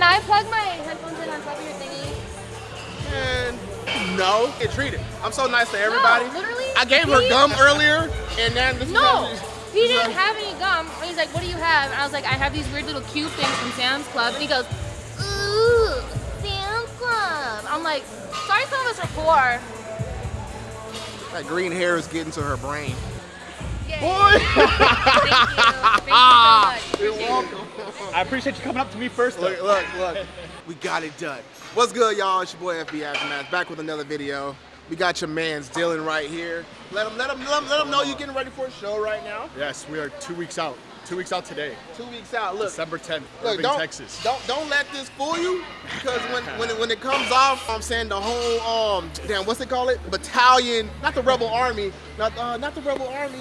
Can I plug my headphones in on top of your thingy? And no, get treated. I'm so nice to everybody. No, literally. I gave her gum earlier, and then this is No, he didn't have any gum. He's like, "What do you have?" And I was like, "I have these weird little cube things from Sam's Club." And he goes, "Ooh, Sam's Club." I'm like, "Sorry, some of us are poor." That green hair is getting to her brain. Yay. Boy! Thank you. Thank you so much. You're welcome. I appreciate you coming up to me first. Though. Look, look, look. We got it done. What's good, y'all? It's your boy FB Aftermath, back with another video. We got your man's Dylan right here. Let him, let him, let him, let him know you're getting ready for a show right now. Yes, we are two weeks out. Two weeks out today, Two weeks out. Look, December 10th, look, Irving, don't, Texas. don't, don't let this fool you, because when, when, it, when it comes off, I'm saying the whole, um, damn, what's they call it? Battalion, not the Rebel Army, not, uh, not the Rebel Army.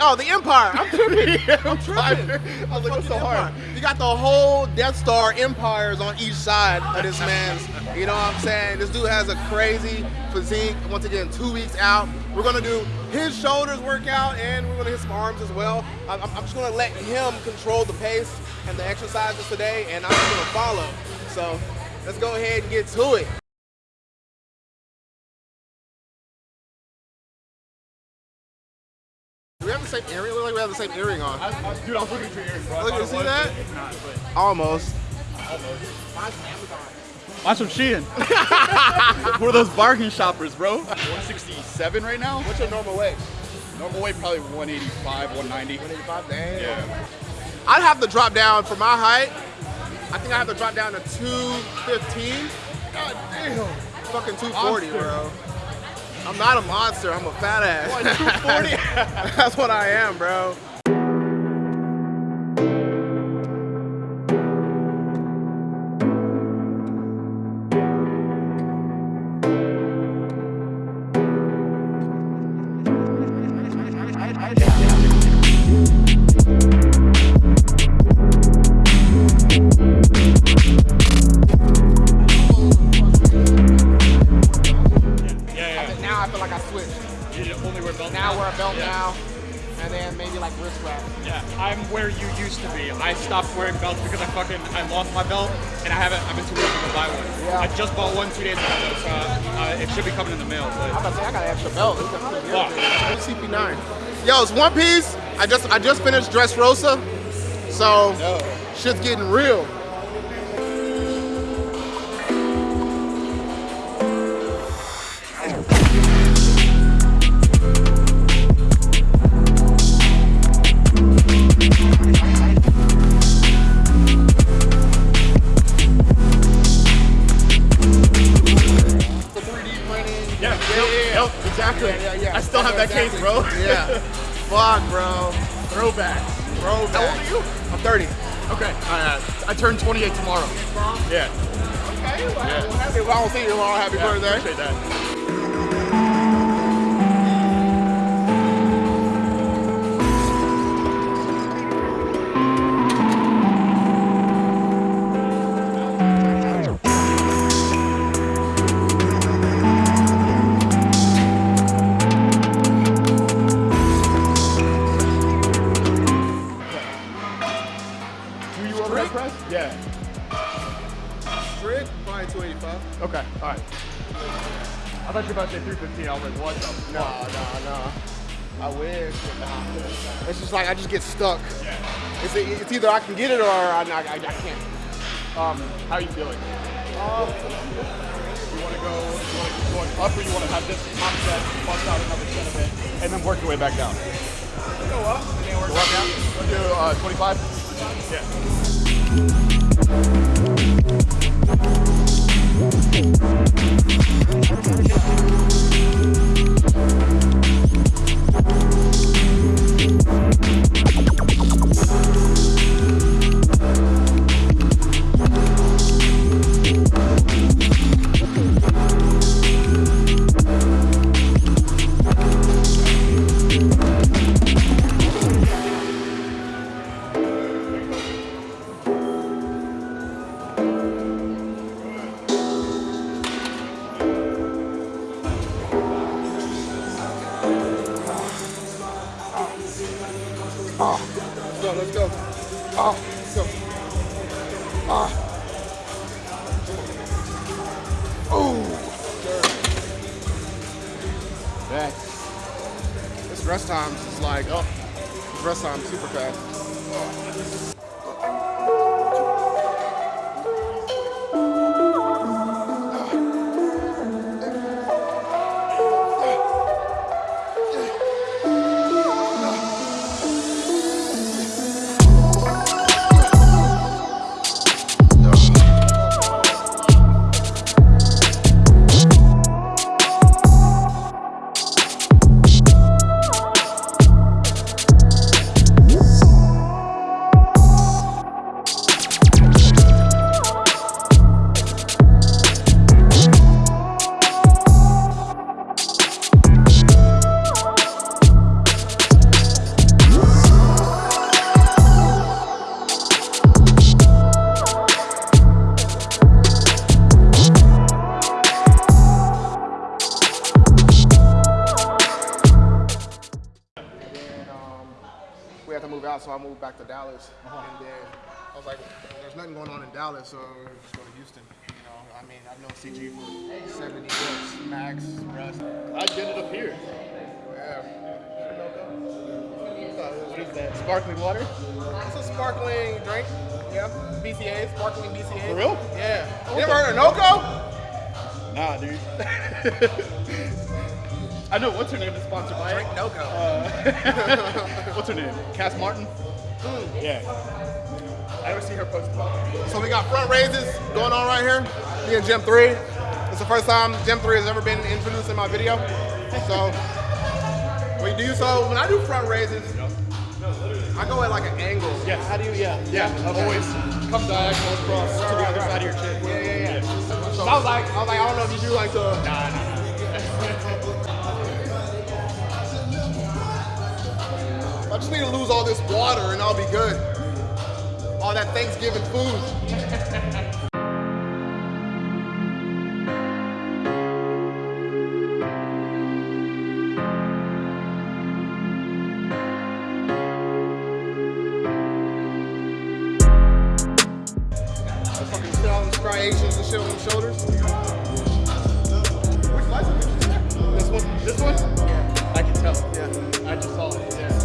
Oh, the Empire. I'm tripping. I'm tripping. I was like, what's so hard? Got the whole Death Star empires on each side of this man's. You know what I'm saying? This dude has a crazy physique. Once again, two weeks out. We're gonna do his shoulders workout and we're gonna hit some arms as well. I'm, I'm just gonna let him control the pace and the exercises today, and I'm just gonna follow. So let's go ahead and get to it. We have the same earring? Look like we have the same earring on. I, I, dude, I was looking for your earrings, bro. Look, you see was, that? It's not, but Almost. Buy some Shein. We're those bargain shoppers, bro. 167 right now. What's your normal weight? Normal weight probably 185, 190. 185? Damn. Yeah. I'd have to drop down for my height. I think I have to drop down to 215. God damn. Fucking 240, Monster. bro. I'm not a monster. I'm a fat ass. What, 240? That's what I am, bro. I stopped wearing belts because I fucking I lost my belt and I haven't. I've been too lazy to buy one. Yeah. I just bought one two days ago, so uh, it should be coming in the mail. But. I'm about to say I got an extra belt. Fuck. CP9. Yo, it's One Piece. I just I just finished Dressrosa, so shit's getting real. Printing. yeah, yeah, yep, yep, exactly. Yeah, yeah, yeah. I still have that case, bro. Yeah. Fuck, bro. Throwback. Throwback. How old are you? I'm 30. Okay. Uh, I turn 28 tomorrow. Yeah. Okay, well, Yeah. happy, well, I don't see you tomorrow. Happy yeah birthday. Appreciate that. Press? Yeah. Strict, probably 285. Okay. All right. I thought you were about to say 315. I was like, what the No, fuck? no, no. I wish. but nah. It's just like I just get stuck. Yeah. It's, it's either I can get it or I, I, I, I can't. Um, how are you feeling? Um, You want to go, you want to keep going up or you want to have this top set, bust out another set of it, and then work your way back down? go up and then work Go up now? We'll do uh, 25? Yeah. We'll be right back. Let's go, let's go. Ah, let's go. Ah. Oh. Back. This rest times is like, oh, rest time super fast. Oh. Had to move out, so I moved back to Dallas. Uh-huh. And then I was like, there's nothing going on in Dallas, so just go to Houston. You know, I mean, I've known CG for 70 years, Max, Russ. I get it up here. Yeah. What is that? Sparkling water? It's a sparkling drink. Yeah. BCA, sparkling BCA. For real? Yeah. Oh, you ever heard of NOCCO? Nah, dude. I know what's her name is sponsored by Drink it. NOCCO. Uh, what's her name? Cass Martin? Yeah. I never see her post about it. So we got front raises going on right here. Me and Gym 3. It's the first time Gym 3 has ever been introduced in my video. So we do so when I do front raises, I go at like an angle. Yeah. How do you, yeah. Yeah, always come diagonal across to the other side of your chin. Yeah, yeah, yeah. So I was like, I was like, I don't know if you do like the. Nah, nah, I just need to lose all this water and I'll be good. All that Thanksgiving food. Striations and shit on the shoulders. Which license did? This one? This one? Yeah. I can tell. Yeah. I just saw it. Yeah.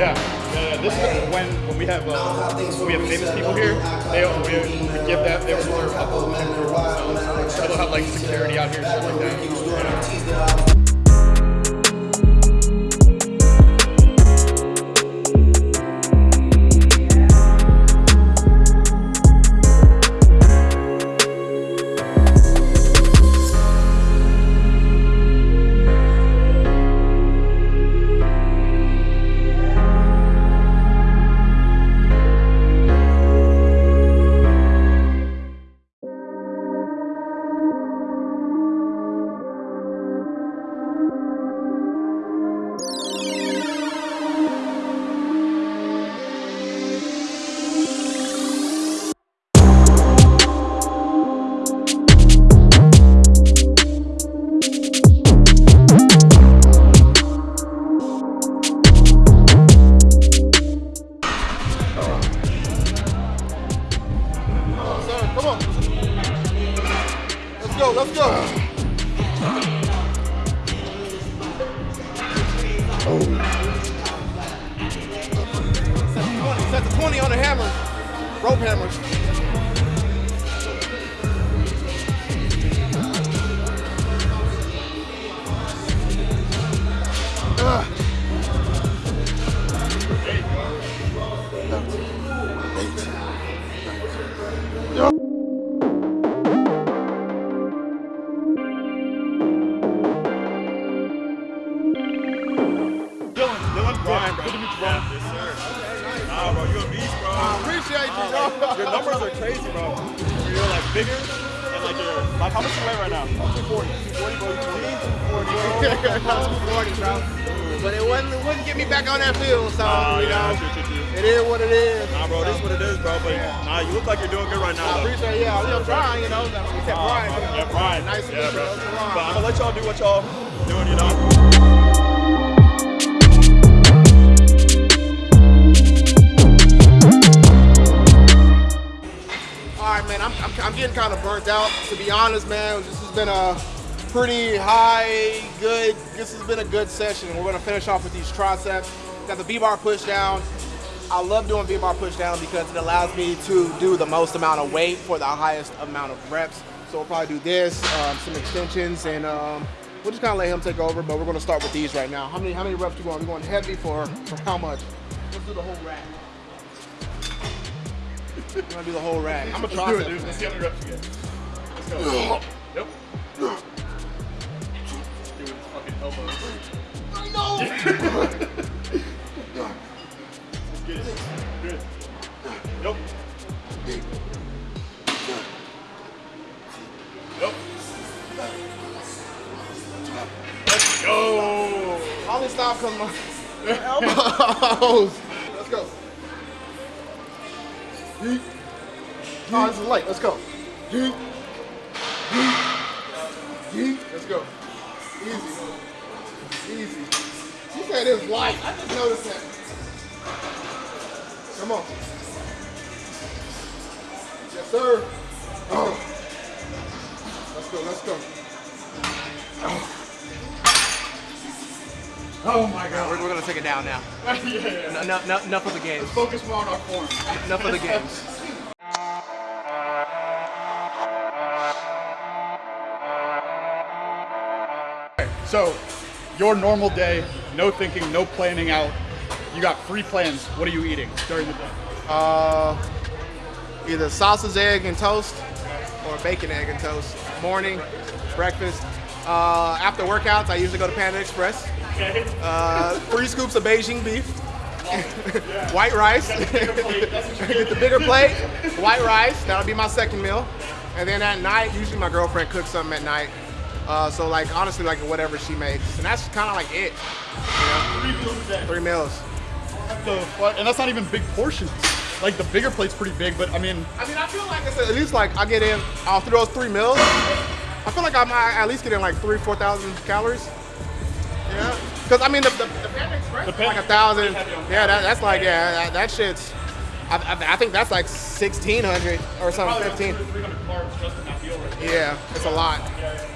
Yeah, yeah. This is when when we have uh, we have famous people here. They we, we give them they reserve a themselves. So they'll have like security out here, shit like that. wouldn't, wouldn't get me back on that field. So, uh, you know, it is what it is. Nah, bro, this is what it is, bro. But yeah. nah, you look like you're doing good right now. I appreciate it. Yeah, I'm trying, you know. we said Brian. Uh, yeah, Brian. Nice Yeah, bro. you. But I'm going to let y'all do what y'all doing, you know. All right, man, I'm, I'm, I'm, getting kind of burnt out, to be honest, man. This has been a, pretty high, good. This has been a good session. We're gonna finish off with these triceps. Got the V-bar push down. I love doing V-bar push down because it allows me to do the most amount of weight for the highest amount of reps. So we'll probably do this, um, some extensions, and um, we'll just kind of let him take over. But we're gonna start with these right now. How many how many reps you going? We're going heavy for for how much? Let's do the whole rack. We're gonna do the whole rack. I'm gonna Let's try do it, dude. Let's see how many reps you get. Let's go. Yep. Elbows. I know. Good. Yep. Yep. Let's go. This stop elbows. Let's go. Yeet. Oh, light. Let's go. Let's go. Easy. Easy. She said it's light. I just noticed that. Come on. Yes, sir. Oh. Let's go. Let's go. Oh my god. We're, we're gonna take it down now. yeah, yeah. No, no, no, enough of the games. Focus more on our form. Enough of the games. So, your normal day, no thinking, no planning out. You got free plans. What are you eating during the day? Uh, either sausage, egg, and toast, or bacon, egg, and toast. Morning, breakfast. Uh, after workouts, I usually go to Panda Express. Okay. Uh, three scoops of Beijing beef, white rice. Get the bigger plate, white rice. That'll be my second meal. And then at night, usually my girlfriend cooks something at night. Uh, so like honestly, like whatever she makes, and that's kind of like it. You know? Three meals a day. Three meals. The? And that's not even big portions. Like the bigger plate's pretty big, but I mean, I mean, I feel like it's at least like I get in through those three meals. I feel like I might at least get in like three, four thousand calories. Yeah, because I mean the, the, the Panda Express The like a thousand. Express is heavy on Yeah, that, that's like yeah, that, that shit's. I, I, I think that's like sixteen hundred or something, fifteen. about 300 carbs just in that meal right there. Yeah, it's a lot. Yeah, yeah.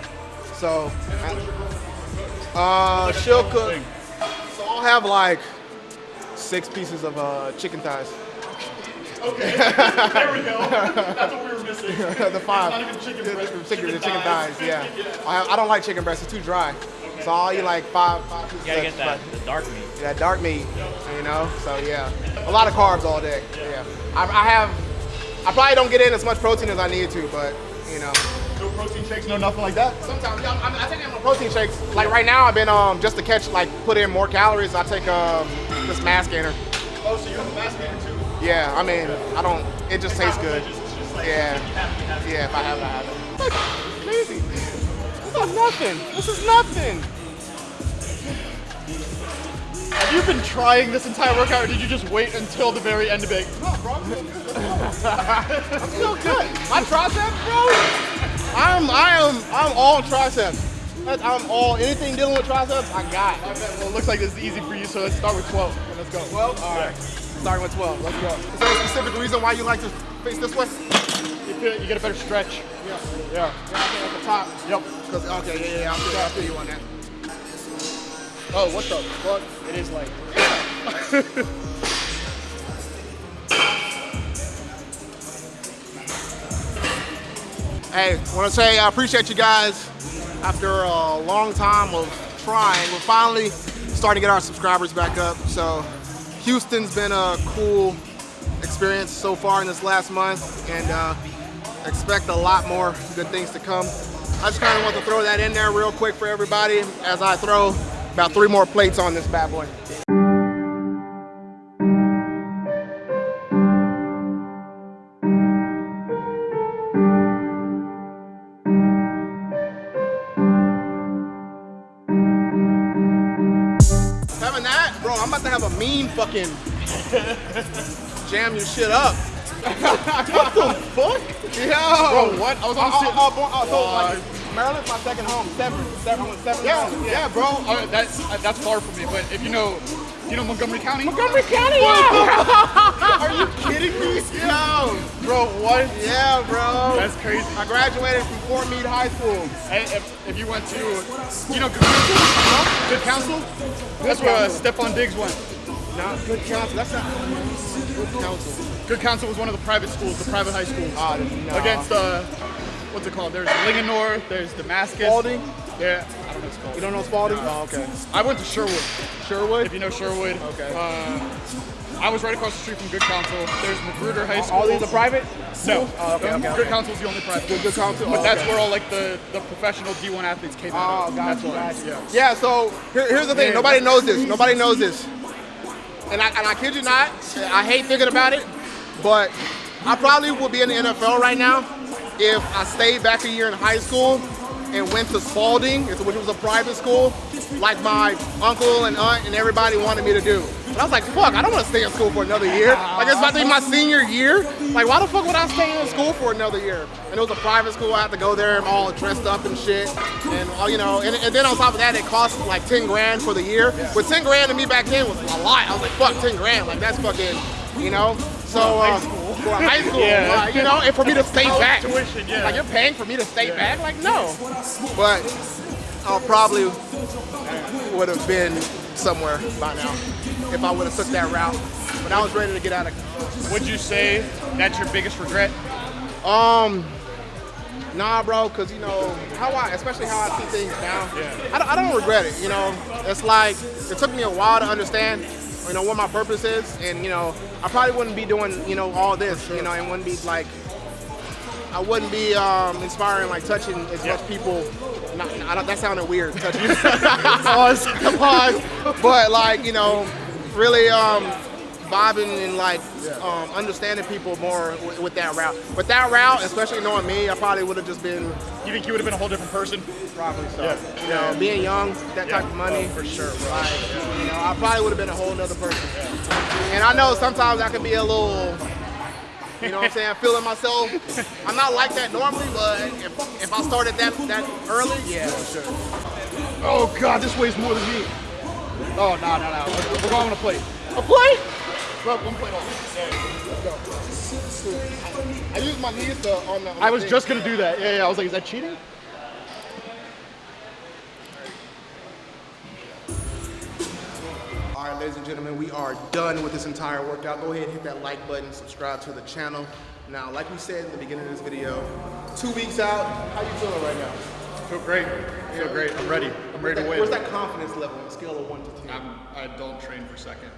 So, And what's your girlfriend uh, she'll cook. So I'll have like six pieces of uh, chicken thighs. Okay, there we go. That's what we were missing. the five. It's not even chicken The- breast, the it's chicken, chicken chicken thighs. thighs. Yeah. I, I don't like chicken breast. It's too dry. So I'll eat like five, five pieces. You gotta of- get that the dark meat. that dark meat, you know. So yeah, a lot of carbs all day. Yeah, I, I have. I probably don't get in as much protein as I need to, but you know. No protein shakes, no nothing like that. Sometimes yeah, I'm, I take my protein shakes. Like right now, I've been um just to catch like put in more calories. I take um this mass gainer. Oh, so you have a mass gainer too? Yeah, I mean I don't. It just tastes good. It's just like, Yeah. have. Yeah, if I have it, I have it. Look, crazy. This is nothing. This is nothing. Have you been trying this entire workout, or did you just wait until the very end to be like, No, bro, I'm feeling good. I'm still good. My triceps, bro. I'm, I am, I'm all triceps. I'm all anything dealing with triceps. I got. I bet, well, it looks like this is easy for you, so let's start with 12. Let's go. 12. All right. Starting with 12. Let's go. Is there a specific reason why you like to face this way? You, feel, you get a better stretch. Yeah. Yeah. Yeah, I think at the top. Yep. Cause okay, yeah, yeah, yeah. I feel, I feel you on that. Oh, what the fuck? It is like. Hey, want to say I appreciate you guys. After a long time of trying, we're finally starting to get our subscribers back up. So Houston's been a cool experience so far in this last month, and uh, expect a lot more good things to come. I just kind of want to throw that in there real quick for everybody as I throw about three more plates on this bad boy. About to have a mean fucking jam your shit up. what the fuck? Yo. Bro, what? I was on the Uh, sit- uh, uh, uh, so, like, Maryland's my second home. Seven, seven, seven. Yeah, home. yeah, bro. Uh, that's uh, that's far from me. But if you know, you know Montgomery County. Montgomery County. Yeah. Are you kidding me? Yo, bro. What? Yeah, bro. That's crazy. I graduated from Fort Meade High School. Hey, if, if you went to, you know, Good Counsel? Good Counsel? That's where uh, Stefon Diggs went. Not Good Counsel. That's not Good Counsel. Good Counsel was one of the private schools, the private high schools. Ah, no. Against, uh, what's it called? There's Linganore, there's Damascus. Spalding? Yeah, I don't know what it's called. You don't know Spalding? Oh, okay. I went to Sherwood. Sherwood? If you know Sherwood. Okay. Uh, I was right across the street from Good Counsel. There's Magruder High School. All these are private? No. Oh, okay, okay, Good okay. Counsel's the only private. Good, good Counsel? But Oh, that's where all like the, the professional D1 athletes came out Oh, gotcha, That's gotcha. Yeah. Yeah, so here, here's the thing. Yeah. Nobody knows this. Nobody knows this. And I, and I kid you not, I hate thinking about it, but I probably would be in the NFL right now if I stayed back a year in high school and went to Spalding, which was a private school, like my uncle and aunt and everybody wanted me to do. But I was like, fuck, I don't want to stay in school for another year. Like it's about to be my senior year. Like why the fuck would I stay in school for another year? And it was a private school. I had to go there and all dressed up and shit. And all you know, and, and then on top of that, it cost like 10 grand for the year. But 10 grand to me back then was a lot. I was like, fuck, 10 grand. Like that's fucking, you know. So uh, for high school, Yeah. uh, you know, and for me to stay College back, tuition, yeah. like you're paying for me to stay back, like no. But I'll probably would have been somewhere by now if I would have took that route. But I was ready to get out of. Would you say that's your biggest regret? Um, nah, bro, cause you know how I, especially how I see things now. Yeah. I, don't- I don't regret it. You know, it's like it took me a while to understand, you know, what my purpose is, and you know, I probably wouldn't be doing, you know, all this, you know, and wouldn't be like, I wouldn't be um, inspiring, like touching as much people. Not, I don't, that sounded weird. Touching. pause. Pause. But like, you know, really um, vibing and like um, understanding people more with, with that route. With that route, especially knowing me, I probably would have just been You think you would have been a whole different person? probably so. Yeah. You know, being young, that type of money. Oh, for sure, bro. Like, you know, I probably would have been a whole other person. And I know sometimes I can be a little, you know what I'm saying, feeling myself. I'm not like that normally, but if, if I started that that early, yeah, for sure. Oh God, this weighs more than me. Oh no no no, we're, we're going on a plate. A plate? Bro, one plate oh. only. I use my knees to, on the. On I was thing. just gonna do that. Yeah yeah. I was like, is that cheating? All right, ladies and gentlemen, we are done with this entire workout. Go ahead and hit that like button, subscribe to the channel. Now, like we said in the beginning of this video, two weeks out, how you feeling right now? Feel great. Feel great. I'm ready. I'm ready to win. Where's that confidence level on a scale of one to ten? I'm, I don't train for second.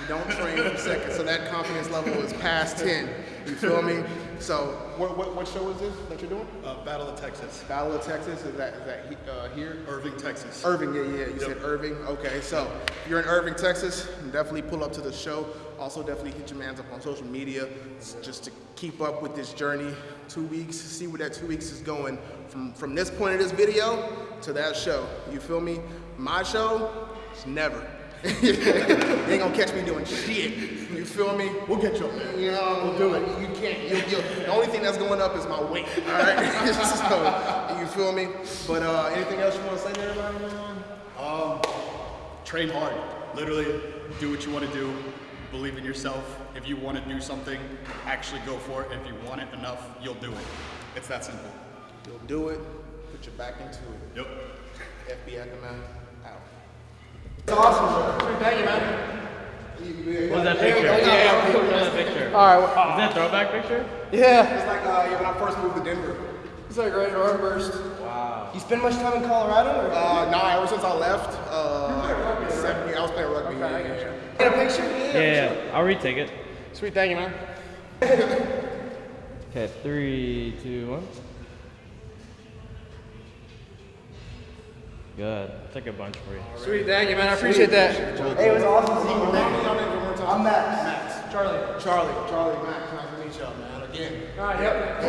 You don't train for seconds. so that confidence level is past 10. You feel me? So, what, what, what show is this that you're doing? Uh, Battle of Texas. Battle of Texas, is that, is that he- uh, here? Irving, Texas. Irving, yeah, yeah, you said Irving. Okay, so if you're in Irving, Texas, definitely pull up to the show. Also, definitely hit your mans up on social media just to keep up with this journey. Two weeks, see where that two weeks is going from, from this point of this video to that show. You feel me? My show, it's never. you ain't gonna catch me doing shit. You feel me? We'll get you up there. You know, we'll do it. You can't. You, you, the only thing that's going up is my weight. All right. so, you feel me? But uh, anything else you want to say to everybody? man? Train hard. Literally, do what you want to do. Believe in yourself. If you want to do something, actually go for it. If you want it enough, you'll do it. It's that simple. You'll do it. Put your back into it. Yep. FB Ackerman out. What's that picture? Yeah, What's that picture? All right. Is that a throwback picture? Yeah. It's like uh, yeah, when I first moved to Denver. It's like right arm burst. Wow. You spend much time in Colorado? Or? Uh, nah, ever since I left, uh, seven years, I was playing rugby. yeah, yeah, yeah. Get a picture? Yeah, yeah. I'll retake it. Sweet, thank you, man. Okay, three, two, one. Good. Took a bunch for you. Sweet, thank you, man. I appreciate that. Hey, it was awesome seeing you, man. I'm Max. Max. Charlie. Charlie. Charlie, Max. Nice to meet y'all, man. Again. All right, yep.